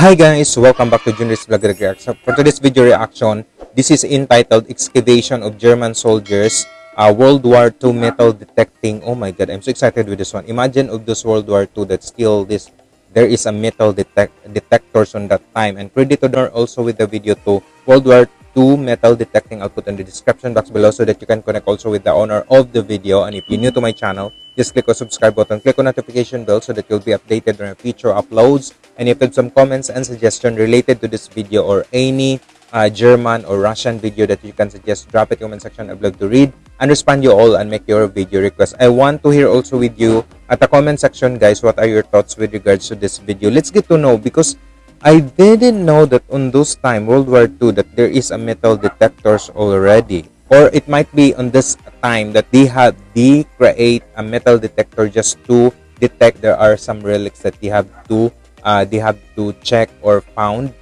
Hi guys, welcome back to Junior's Vlog Reaction. For today's video reaction, this is entitled Excavation of German Soldiers, uh, World War II Metal Detecting. Oh my god, I'm so excited with this one. Imagine of those World War II that still this, there is a metal detect detectors on that time. And credit to also with the video to World War two metal detecting output in the description box below so that you can connect also with the owner of the video. And if you're new to my channel, just click on subscribe button, click on notification bell so that you'll be updated on future uploads. And if you have some comments and suggestion related to this video or any uh, German or Russian video that you can suggest, drop it in the comment section. I'd love to read and respond you all and make your video request. I want to hear also with you at the comment section, guys, what are your thoughts with regards to this video. Let's get to know because I didn't know that on those time, World War II, that there is a metal detectors already. Or it might be on this time that they had they create a metal detector just to detect there are some relics that they have to uh, they have to check or found.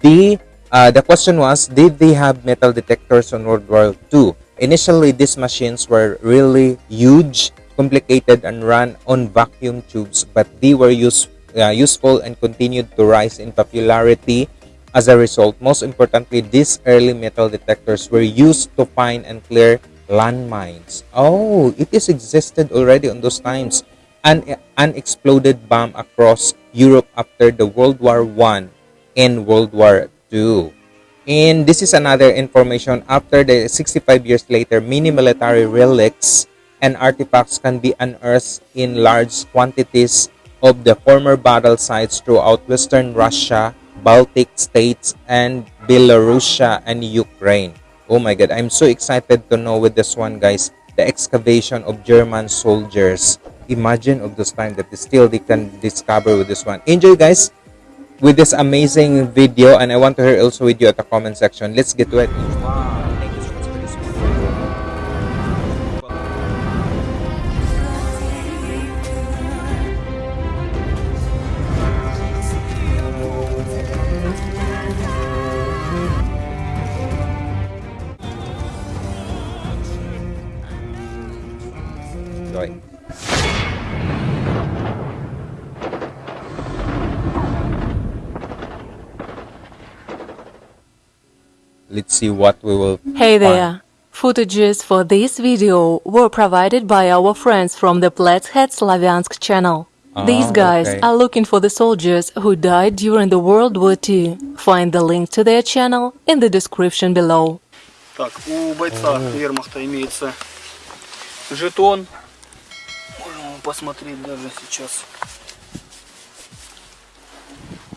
The uh, the question was, did they have metal detectors on World War II? Initially, these machines were really huge, complicated, and ran on vacuum tubes, but they were used uh, useful and continued to rise in popularity. As a result, most importantly, these early metal detectors were used to find and clear landmines. Oh, it is existed already on those times. An unexploded bomb across Europe after the World War One and World War II. And this is another information after the 65 years later, many military relics and artifacts can be unearthed in large quantities of the former battle sites throughout western Russia, Baltic states, and Belarusia and Ukraine. Oh my god, I'm so excited to know with this one guys, the excavation of German soldiers. Imagine of those time that still they can discover with this one. Enjoy guys with this amazing video and I want to hear also with you at the comment section. Let's get to it. Let's see what we will Hey find. there! Footages for this video were provided by our friends from the Platshead Slavyansk channel. Oh, These guys okay. are looking for the soldiers who died during the World War II. Find the link to their channel in the description below. Так, у бойца вермахта имеется жетон. Можем посмотреть даже сейчас.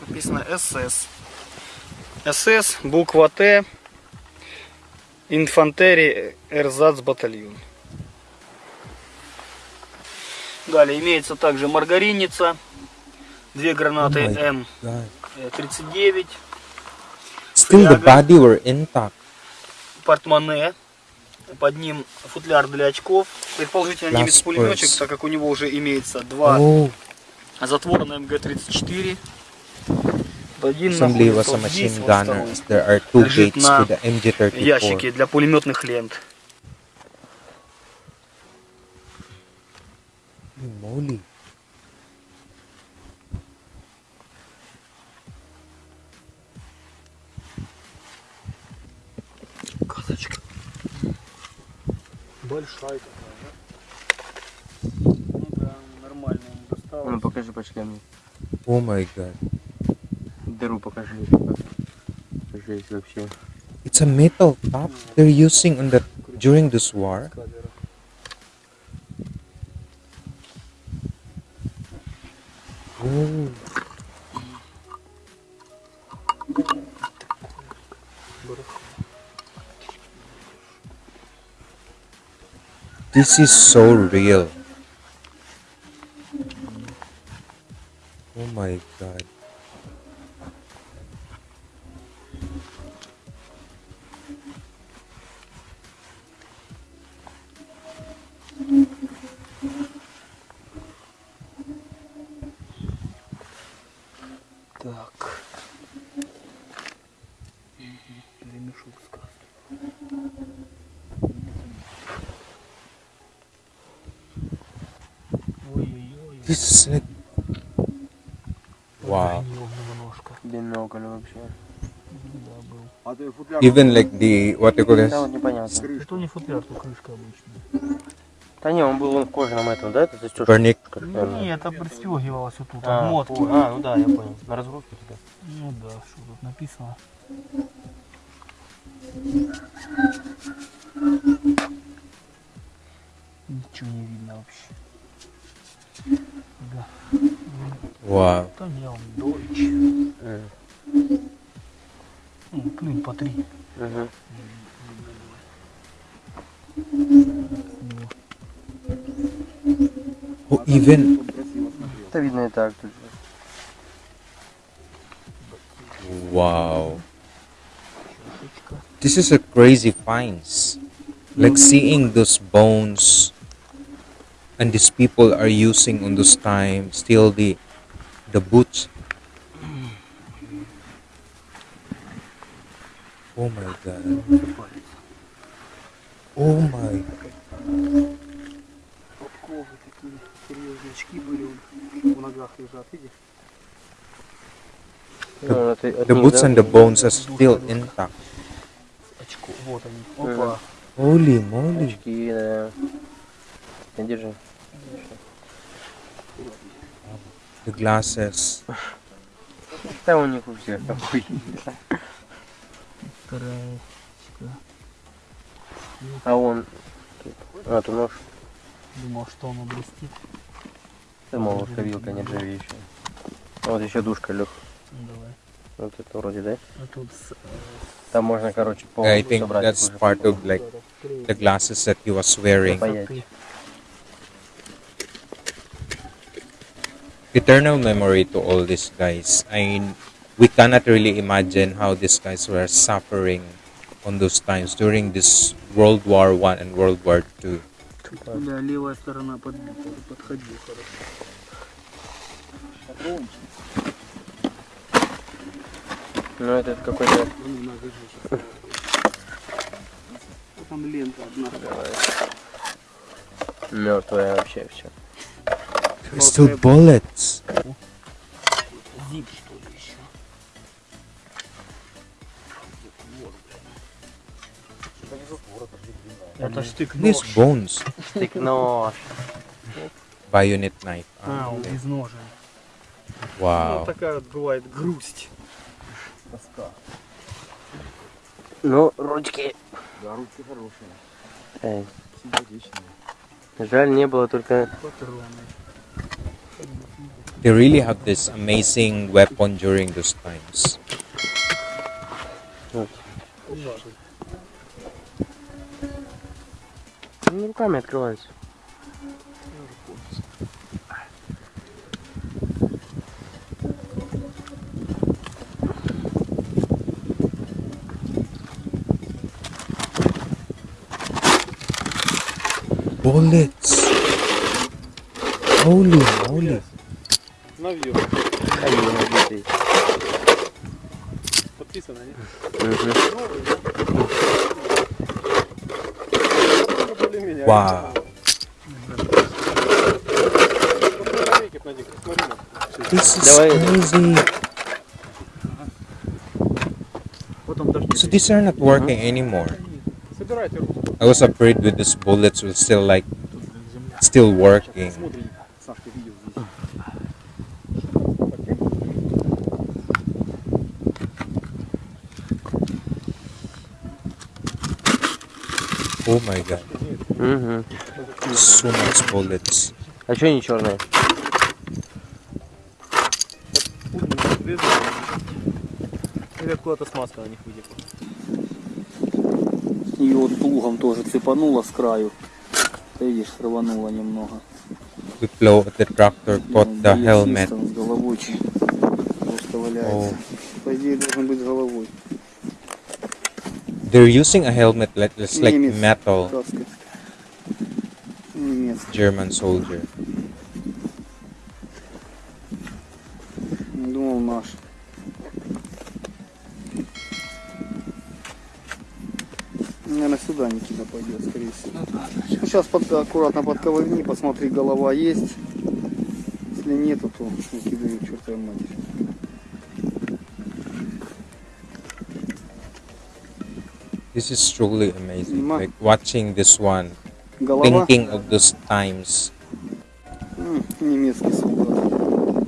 Написано СС. СС, буква Т, Инфантерии Эрзац батальон. Далее имеется также маргаринница, две гранаты oh М39. Э, Still the body were intact. Портмоне. Под ним футляр для очков. Предположительно немец пулеметчик, так как у него уже имеется два oh. затвора на МГ-34. Assembly was a machine there are two gates to the MG-34. ящике для пулеметных лент. Моли. Казочка. Большая такая, да? Ну да, нормальная, не Ну покажи по шлему. О май гад. дыру покажи. вообще. It's a metal top they're using on the during this war. Oh. This is so real. Oh my god. А Even like the what you call this? Что не футляр, то крышка обычная. Да не, он был он в кожаном этом, да? Это застежка? Парник? Не, это пристегивалось вот тут, а, мотки. А, ну да, я понял. На разгрузке тогда. Ну да, что тут написано. Ничего не видно вообще. видно и так тут же. Wow. This is a crazy finds. Like seeing those bones and these people are using on this time still the the boots oh my god oh my the, the boots and the bones are still intact. Holy moly. Не держи. The glasses. Да у них у всех такой. А он... А, ты нож? Думал, что он облестит. Да, мол, что вилка нержавеющая. А вот еще душка, Лех. Давай. Вот это вроде, да? А Там можно, короче, полностью I think that's part of like the glasses that he was wearing. eternal memory to all these guys. I we cannot really imagine how these guys were suffering on those times during this World War One and World War Two. Ну этот какой-то... Там лента одна. Мертвая вообще все. It's two bullets. Зип, что ли, еще? Это штык-нож. This bones. Штык-нож. Байонет knife. А, он без ножа. Вау. Ну, такая вот бывает грусть. Тоска. Ну, ручки. Да, ручки хорошие. Эй. Симпатичные. Жаль, не было только... Патроны. They really have this amazing weapon during those times. Ну, руками открывается. Bullets! Holy moly. На вью. На вью набитый. Подписано, нет? Вау. This is crazy. So these are not working anymore. I was afraid with these bullets will still like still working. О oh май God! Угу. Сумас болец. А что не черная? Или откуда-то смазка на них вытекла. И вот плугом тоже цепанула с краю. Ты видишь, срыванула немного. We blow ну, the tractor, caught the helmet. С головой просто валяется. Oh. По идее, должен быть головой. They're using a helmet that is like Немец. metal. Немец. German soldier. Ну, думал наш. Наверное, сюда Никита пойдет, скорее всего. Ну, да, да. Сейчас под, аккуратно подковырни, посмотри, голова есть. Если нету, то Никита, чертовой матери. This is truly amazing. Like watching this one, Голова. thinking of those times. Mm.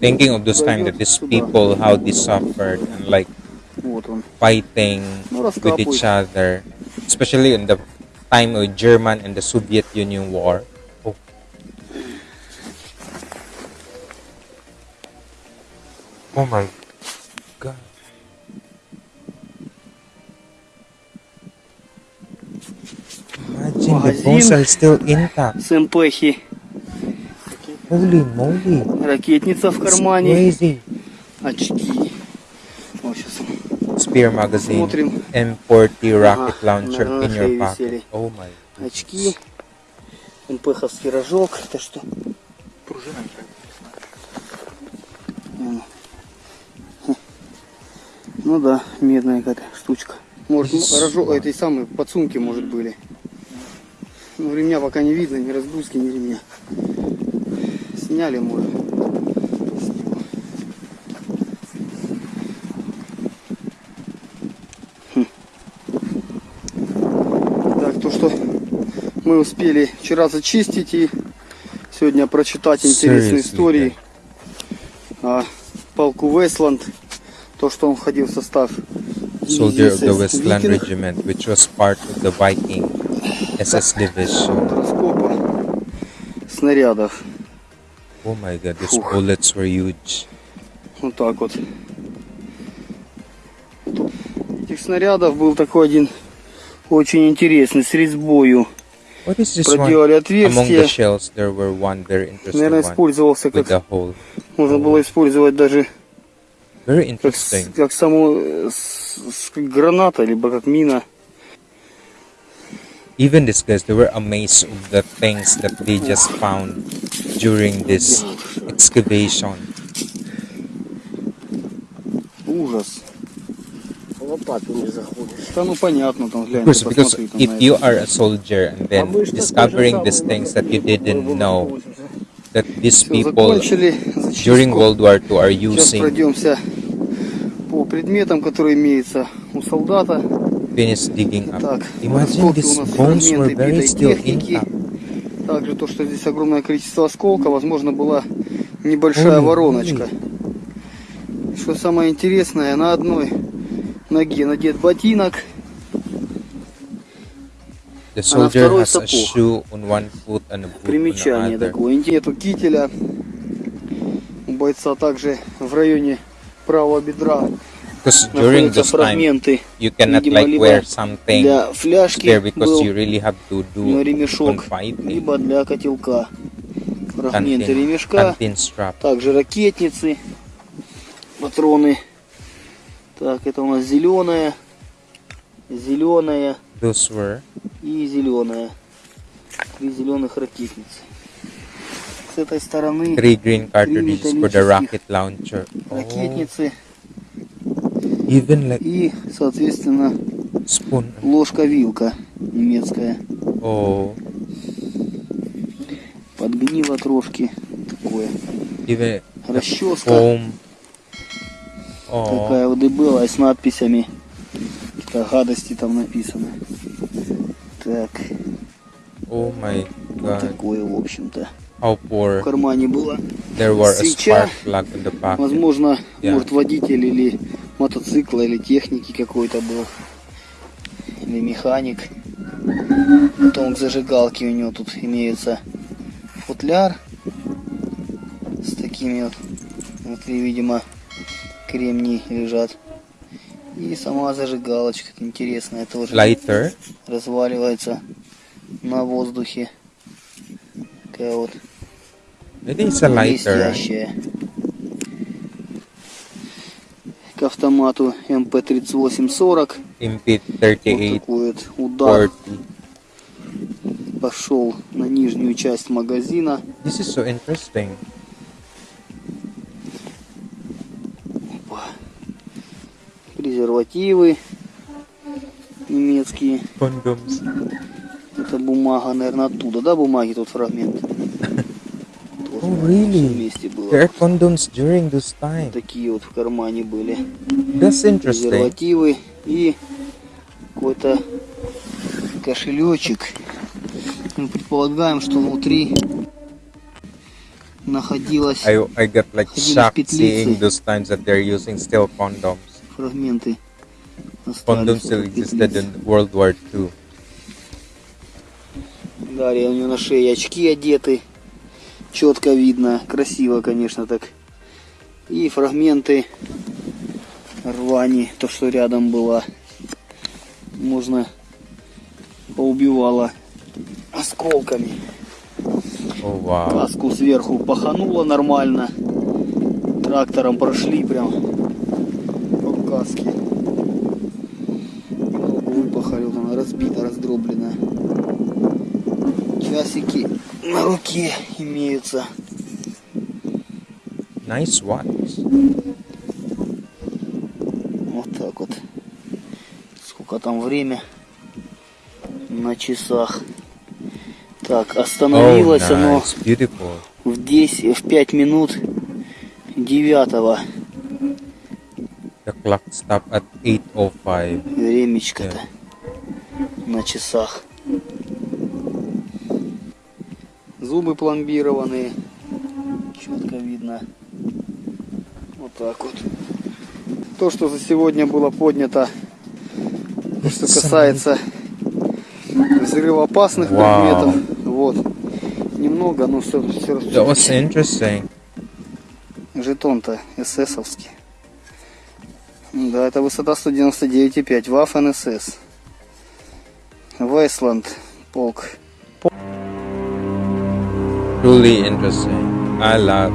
Thinking of those times that these people how they suffered and like fighting with each other, especially in the time of German and the Soviet Union war. Oh. oh my Магазин С эмпехи. Holy moly. Ракетница в кармане. Crazy. Очки. Spear magazine. Смотрим. M40 rocket launcher in your pocket. Oh my. Очки. МПХовский рожок. Это что? Пружина. Ну да, медная какая штучка. Может, рожок а этой самой подсумки, может, были. Ну, ремня пока не видно, ни разгрузки, ни ремня. Сняли мы. Хм. Так, то, что мы успели вчера зачистить и сегодня прочитать интересные Все истории о полку Вестланд, то, что он входил в состав soldier of the Westland Regiment, which was SSD version. снарядов. О май гад, these Фух. bullets were huge. Вот так вот. Тут этих снарядов был такой один очень интересный, с резьбою. Проделали отверстие. Наверное, использовался как... Можно было использовать даже Very interesting. Как, как само с, с, как граната, либо как мина. even these guys they were amazed of the things that they just found during this excavation course, because if you are a soldier and then discovering these things that you didn't know that these people during World War II are using. finished digging up. Так, Imagine these bones were buried still in up. Также то, что здесь огромное количество осколка, возможно, была небольшая вороночка. Что самое интересное, на одной ноге надет ботинок, The а soldier а has сапог. a shoe on one foot and a boot Примечание on the other. такое. Нету кителя. У бойца также в районе правого бедра Because during this time, you cannot like wear something there because you really have to do Либо для котелка. Фрагменты ремешка, также ракетницы, патроны. Так, это у нас зеленая, зеленая и зеленая. Три зеленых ракетницы. С этой стороны три launcher. ракетницы и, соответственно, ложка-вилка немецкая. Oh. Подгнило трошки такое. Even Расческа. Home. Oh. Такая вот и была, и с надписями. Какие-то гадости там написано. Так. О май гад. Такое, в общем-то. А в кармане было. There were Свеча. A spark plug in the Возможно, yeah. может водитель или мотоцикла или техники какой-то был. Или механик. Потом к зажигалке у него тут имеется футляр с такими вот внутри, видимо, кремни лежат. И сама зажигалочка интересная тоже. Lighter. Разваливается на воздухе. Такая вот. Это не lighter. Блестящая. к автомату МП-3840. МП-3840. Вот такой вот удар. 40. Пошел на нижнюю часть магазина. This is so interesting. Опа. Презервативы немецкие. Condoms. Это бумага, наверное, оттуда, да, бумаги тот фрагмент? Oh, really? вместе было. Hair condoms during this time. Такие вот в кармане были. That's interesting. Презервативы и какой-то кошелечек. Мы предполагаем, что внутри находилась I, I got like shocked seeing those times that they're using still condoms. Фрагменты. Condoms still existed in World War II. Далее у него на шее очки одеты четко видно. Красиво, конечно, так. И фрагменты рвани, то, что рядом было. Можно поубивало осколками. О, вау. Каску сверху пахануло нормально. Трактором прошли прям по каске. руке имеются. Nice ones. Вот так вот. Сколько там время на часах. Так, остановилось oh, nice. оно Beautiful. в 10, в 5 минут 9. The clock stopped at 8.05. Времечко-то yeah. на часах. зубы пломбированные. Четко видно. Вот так вот. То, что за сегодня было поднято, что касается взрывоопасных wow. предметов. Вот. Немного, но все, все That was interesting. Жетон-то эсэсовский. Да, это высота 199,5. Вафен СС. Вайсланд полк truly interesting. I love.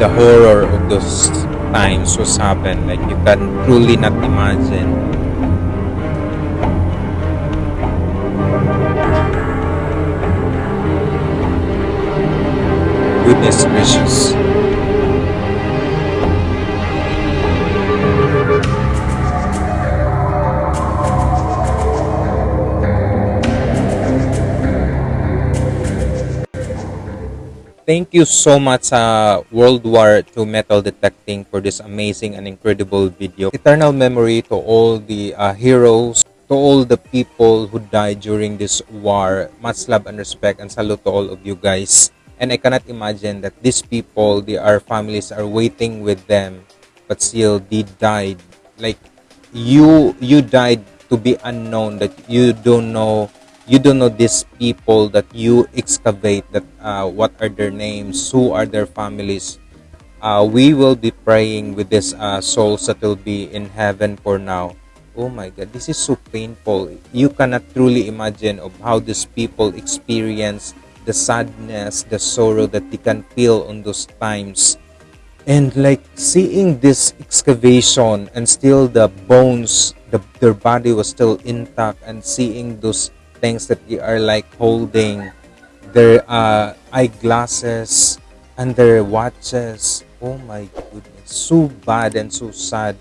The horror of those times was happened like you can truly not imagine goodness gracious. Thank you so much uh, World War II Metal Detecting for this amazing and incredible video. Eternal memory to all the uh, heroes, to all the people who died during this war. Much love and respect and salute to all of you guys and i cannot imagine that these people they families are waiting with them but still they died like you you died to be unknown that you don't know you don't know these people that you excavate that uh, what are their names who are their families uh, we will be praying with these uh, souls that will be in heaven for now oh my god this is so painful you cannot truly imagine of how these people experience the sadness, the sorrow that they can feel on those times. And like seeing this excavation and still the bones, the, their body was still intact and seeing those things that they are like holding, their uh, eyeglasses and their watches. Oh my goodness, so bad and so sad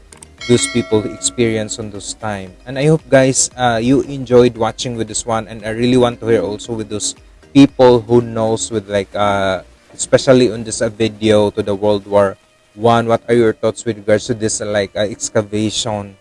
those people experience on those time. And I hope guys, uh, you enjoyed watching with this one and I really want to hear also with those people who knows with like uh, especially on this uh, video to the World War One. What are your thoughts with regards to this uh, like uh, excavation?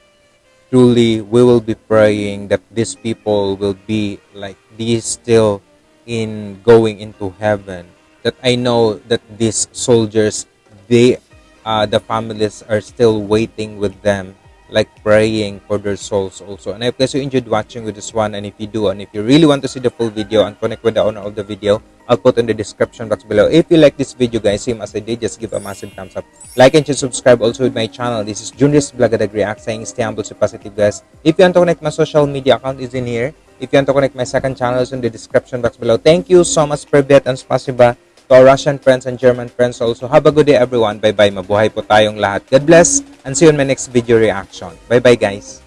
Truly, we will be praying that these people will be like these still in going into heaven. That I know that these soldiers, they, uh, the families are still waiting with them like praying for their souls also. And I hope you enjoyed watching with this one. And if you do, and if you really want to see the full video and connect with the owner of the video, I'll put in the description box below. If you like this video guys, same as I did, just give a massive thumbs up. Like and just subscribe also with my channel. This is Junris Blagadag React saying stay humble, stay positive guys. If you want to connect my social media account is in here. If you want to connect my second channel is in the description box below. Thank you so much, for that, and Spasiba. to our Russian friends and German friends also. Have a good day everyone. Bye-bye. Mabuhay po tayong lahat. God bless and see you in my next video reaction. Bye-bye guys.